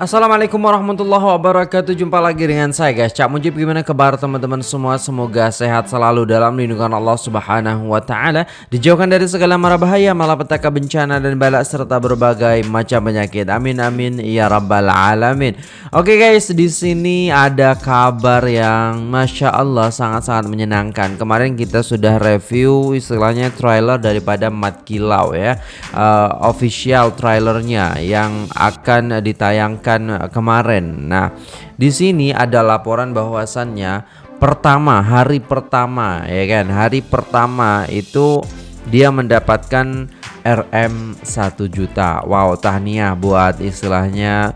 Assalamualaikum warahmatullahi wabarakatuh. Jumpa lagi dengan saya guys. Cak Mujib gimana kabar teman-teman semua? Semoga sehat selalu dalam lindungan Allah subhanahu wa ta'ala. Dijauhkan dari segala mara bahaya Malapetaka bencana dan balak Serta berbagai macam penyakit. Amin amin ya rabbal alamin. Oke guys di sini ada kabar yang Masya Allah sangat-sangat menyenangkan. Kemarin kita sudah review istilahnya trailer daripada Mat Kilau ya. Uh, Official trailernya yang akan ditayangkan kemarin. Nah, di sini ada laporan bahwasannya pertama hari pertama ya kan, hari pertama itu dia mendapatkan RM 1 juta. Wow, tahniah buat istilahnya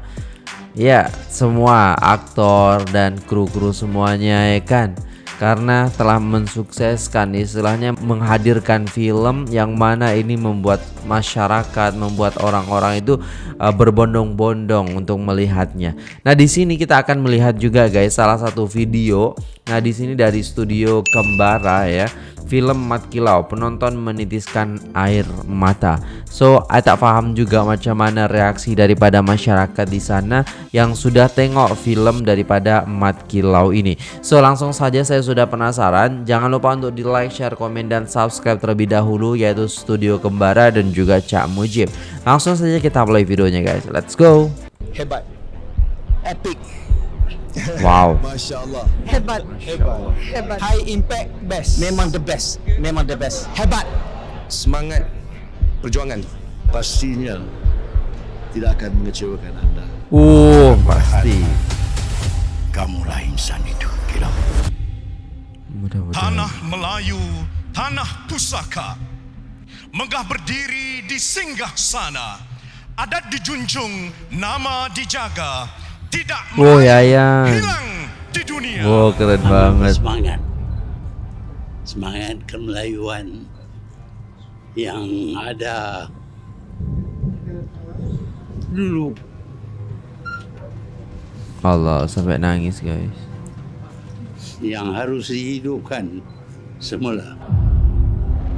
ya semua aktor dan kru-kru semuanya ya kan karena telah mensukseskan istilahnya menghadirkan film yang mana ini membuat masyarakat, membuat orang-orang itu uh, berbondong-bondong untuk melihatnya. Nah, di sini kita akan melihat juga guys salah satu video. Nah, di sini dari studio Kembara ya film Mat Kilau penonton menitiskan air mata. So saya tak paham juga macam mana reaksi daripada masyarakat di sana yang sudah tengok film daripada Mat Kilau ini. So langsung saja saya sudah penasaran. Jangan lupa untuk di like share komen dan subscribe terlebih dahulu yaitu Studio Kembara dan juga Cak Mujib. Langsung saja kita play videonya guys. Let's go. Hebat. Epic Wow. Masya Allah. Hebat. Hebat. Hebat. High impact best. Memang the best. Memang the best. Hebat. Semangat perjuangan pastinya tidak akan mengecewakan anda. Uh, pasti. Kamulah insan itu. Mudah-mudahan. Tanah Melayu, tanah pusaka Megah berdiri di singgah sana Adat dijunjung, nama dijaga Tidak Oh, Melayu, Yayan. hilang di dunia Wow, keren banget. semangat semangat kemelayuan yang ada dulu Allah sampai nangis guys. yang harus dihidupkan semula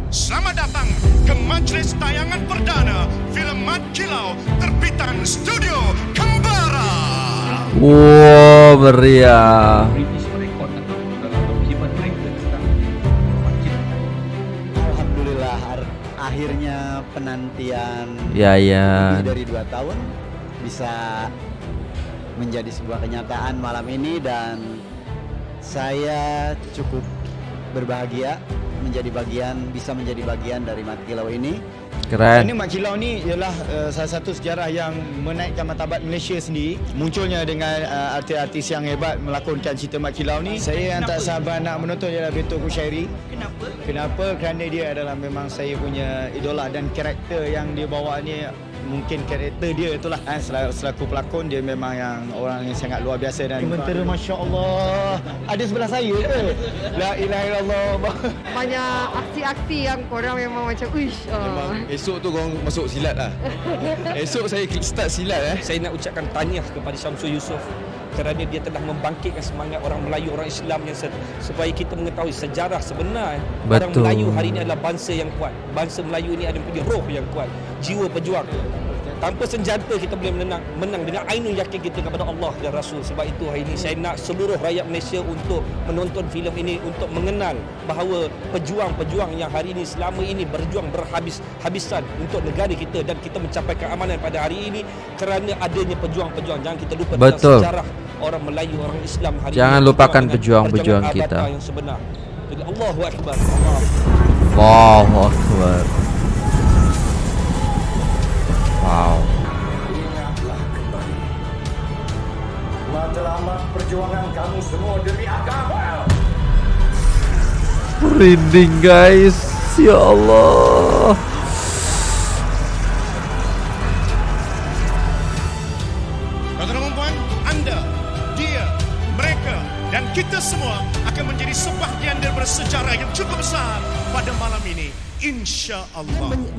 Selamat datang ke majlis tayangan perdana Film Mat Kilau terbitan Studio Wow, meriah. Alhamdulillah ar- akhirnya penantian Ya ya. lebih dari dua tahun bisa menjadi sebuah kenyataan malam ini dan saya cukup berbahagia menjadi bagian bisa menjadi bagian dari Matkilau ini. Ini Keren. Mat Kilau ni ialah uh, salah satu sejarah yang menaikkan martabat Malaysia sendiri. Munculnya dengan uh, artis-artis yang hebat melakonkan cerita Mat Kilau ni. Saya yang tak sabar nak menonton ialah Betul Kushairi. Kenapa? Kenapa? Kerana dia adalah memang saya punya idola dan karakter yang dia bawa ni mungkin karakter dia itulah. Kan selaku, selaku pelakon dia memang yang orang yang sangat luar biasa dan komentar masya-Allah. Ada sebelah saya ke? La ilaha illallah. Banyak aksi-aksi yang korang memang macam uish. Uh. Esok tu korang masuk silat lah. Esok saya start silat eh. Saya nak ucapkan tahniah kepada Syamsul Yusof kerana dia telah membangkitkan semangat orang Melayu, orang Islam yang se- supaya kita mengetahui sejarah sebenar. Orang Betul. Melayu hari ini adalah bangsa yang kuat. Bangsa Melayu ini ada punya roh yang kuat, jiwa pejuang. Tanpa senjata kita boleh menang, menang dengan ainul yakin kita kepada Allah dan Rasul. Sebab itu hari ini saya nak seluruh rakyat Malaysia untuk menonton filem ini untuk mengenal bahawa pejuang-pejuang yang hari ini selama ini berjuang berhabis-habisan untuk negara kita dan kita mencapai keamanan pada hari ini kerana adanya pejuang-pejuang. Jangan kita lupa Betul. tentang sejarah orang Melayu, orang Islam hari Jangan ini. lupakan pejuang-pejuang kita. Abata yang sebenar. Jadi Allahu Akbar. Allah. Allahu Akbar. Wow. Matlamat perjuangan kamu semua demi agama. Merinding guys. Ya Allah.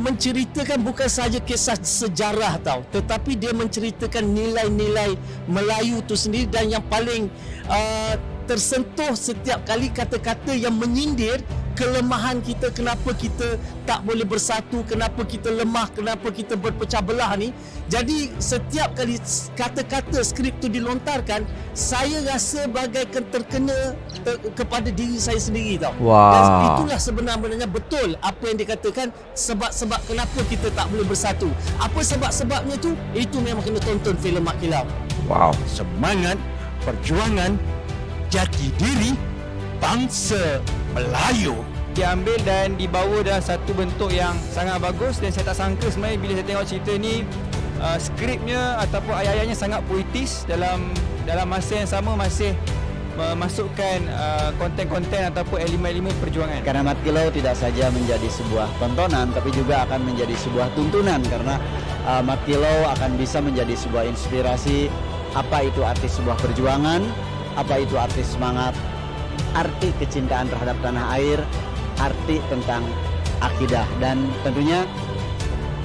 Menceritakan bukan saja kisah sejarah tau tetapi dia menceritakan nilai-nilai Melayu tu sendiri dan yang paling uh, tersentuh setiap kali kata-kata yang menyindir kelemahan kita kenapa kita tak boleh bersatu kenapa kita lemah kenapa kita berpecah belah ni. Jadi setiap kali kata-kata skrip tu dilontarkan saya rasa bagaikan terkena ter, kepada diri saya sendiri tau. Wow. dan itulah sebenarnya betul apa yang dikatakan sebab-sebab kenapa kita tak boleh bersatu. Apa sebab-sebabnya tu? Itu memang kena tonton filem Mak Kilau. Wow. Semangat perjuangan jati diri bangsa Melayu. diambil dan dibawa dalam satu bentuk yang sangat bagus dan saya tak sangka sebenarnya bila saya tengok cerita ni uh, skripnya ataupun ayat-ayatnya sangat puitis dalam dalam masa yang sama masih memasukkan uh, konten-konten ataupun elemen-elemen perjuangan. Karena Mat Kilau tidak saja menjadi sebuah tontonan tapi juga akan menjadi sebuah tuntunan karena uh, Mat Kilau akan bisa menjadi sebuah inspirasi apa itu arti sebuah perjuangan, apa itu arti semangat, arti kecintaan terhadap tanah air, arti tentang akidah dan tentunya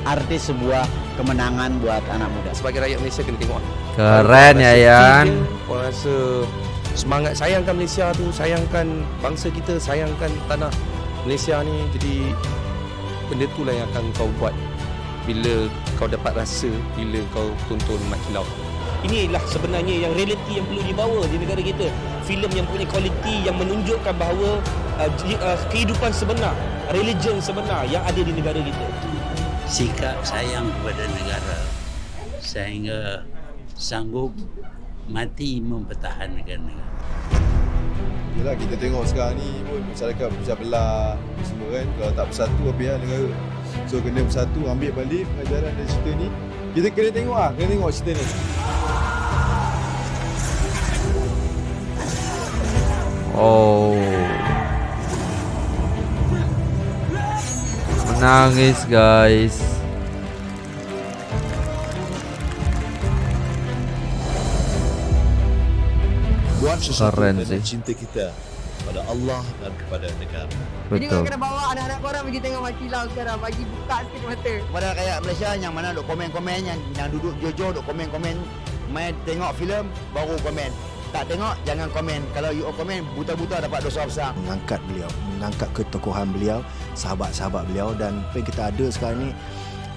arti sebuah kemenangan buat anak muda. Sebagai rakyat Malaysia kena tengok. Keren ya Yan. Orang rasa semangat sayangkan Malaysia tu, sayangkan bangsa kita, sayangkan tanah Malaysia ni. Jadi benda tu lah yang akan kau buat bila kau dapat rasa bila kau tonton Mat Kilau. Inilah sebenarnya yang realiti yang perlu dibawa di negara kita. Filem yang punya kualiti yang menunjukkan bahawa uh, uh, kehidupan sebenar, religion sebenar yang ada di negara kita. sikap sayang kepada negara sehingga sanggup mati mempertahankan negara. Yelah kita tengok sekarang ni pun masyarakat pecah belah semua kan kalau tak bersatu apa yang negara. So kena bersatu ambil balik pelajaran dari cerita ni. Kita kena tengok ah, kena tengok cerita ni. Oh. Menangis guys. Buat sesuatu Keren sih. cinta kita pada Allah dan kepada negara. Jadi kau Betul. kena bawa anak-anak korang pergi tengok Mak Kilau sekarang. Bagi buka sikit mata. Kepada rakyat Malaysia yang mana duk komen-komen yang yang duduk jujur duk komen-komen main tengok filem baru komen. Tak tengok jangan komen. Kalau you komen buta-buta dapat dosa besar. mengangkat beliau, mengangkat ketokohan beliau, sahabat-sahabat beliau dan apa yang kita ada sekarang ni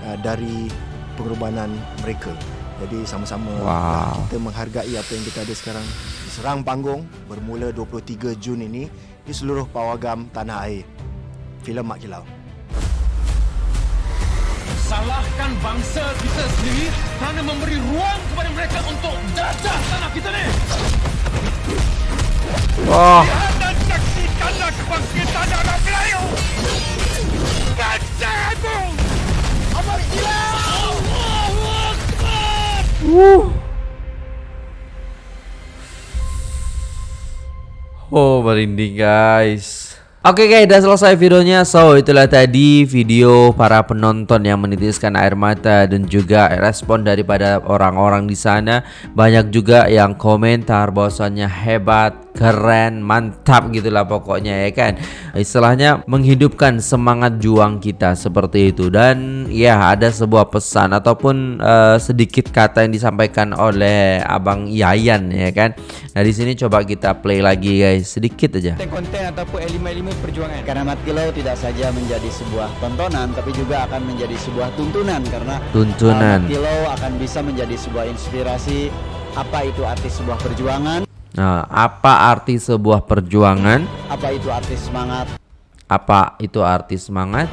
uh, dari pengorbanan mereka. Jadi sama-sama Wow. kita menghargai apa yang kita ada sekarang. Serang panggung bermula 23 Jun ini di seluruh pawagam tanah air. Filem Mak Kilau. Salahkan bangsa kita sendiri kerana memberi ruang kepada mereka untuk jajah tanah kita ni. Wah. Lihat dan saksikanlah kebangkitan anak Melayu. Kacau! Amat gila! Allahu Akbar! Oh merinding guys Oke guys udah selesai videonya. So itulah tadi video para penonton yang menitiskan air mata Dan juga respon daripada orang-orang di sana. Banyak juga yang komentar bahwasannya hebat Keren, mantap gitulah pokoknya ya kan? Istilahnya menghidupkan semangat juang kita seperti itu. Dan ya ada sebuah pesan ataupun eh, sedikit kata yang disampaikan oleh Abang Yayan ya kan? Nah di sini coba kita play lagi guys. Sedikit aja. Konten-konten ataupun elemen-elemen perjuangan. Karena Mat Kilau tidak saja menjadi sebuah tontonan tapi juga akan menjadi sebuah tuntunan. Karena Tuntunan. uh, Mat Kilau akan bisa menjadi sebuah inspirasi. Apa itu arti sebuah perjuangan, Nah, apa arti sebuah perjuangan? apa itu arti semangat, Apa itu arti semangat?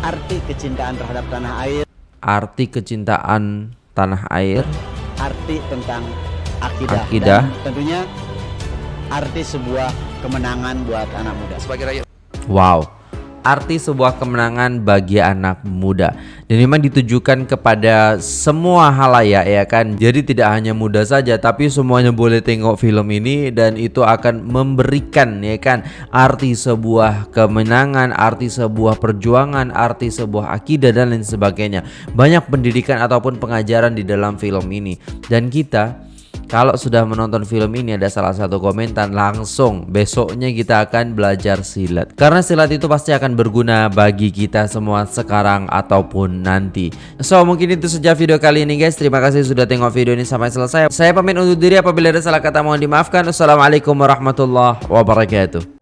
arti kecintaan terhadap tanah air, Arti kecintaan tanah air? arti tentang akidah, Akidah. dan tentunya arti sebuah kemenangan buat anak muda. Sebagai rakyat Wow. Arti sebuah kemenangan bagi anak muda. Dan memang ditujukan kepada semua halayak ya kan? Jadi tidak hanya muda saja Tapi semuanya boleh tengok film ini Dan itu akan memberikan ya kan? Arti sebuah kemenangan Arti sebuah perjuangan Arti sebuah akidah dan lain sebagainya. Banyak pendidikan ataupun pengajaran di dalam film ini. Dan kita kalau sudah menonton film ini ada salah satu komentar langsung besoknya kita akan belajar silat. Karena silat itu pasti akan berguna bagi kita semua sekarang ataupun nanti. So mungkin itu saja video kali ini guys. Terima kasih sudah tengok video ini sampai selesai. Saya pamit undur diri apabila ada salah kata mohon dimaafkan. Wassalamualaikum warahmatullahi wabarakatuh